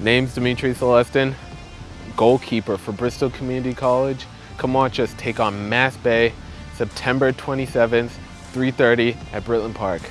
Name's Dimitri Celestin, goalkeeper for Bristol Community College. Come watch us take on Mass Bay September 27th, 3.30 at Britland Park.